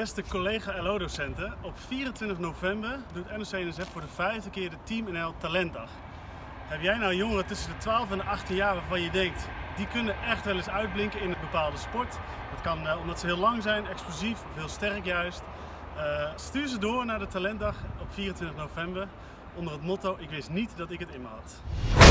Beste collega LO-docenten, op 24 november doet NOC-NSF voor de vijfde keer de Team NL Talentdag. Heb jij nou jongeren tussen de 12 en de 18 jaar waarvan je denkt, die kunnen echt wel eens uitblinken in een bepaalde sport? Dat kan eh, omdat ze heel lang zijn, explosief of heel sterk juist. Uh, stuur ze door naar de Talentdag op 24 november onder het motto Ik wist niet dat ik het in me had.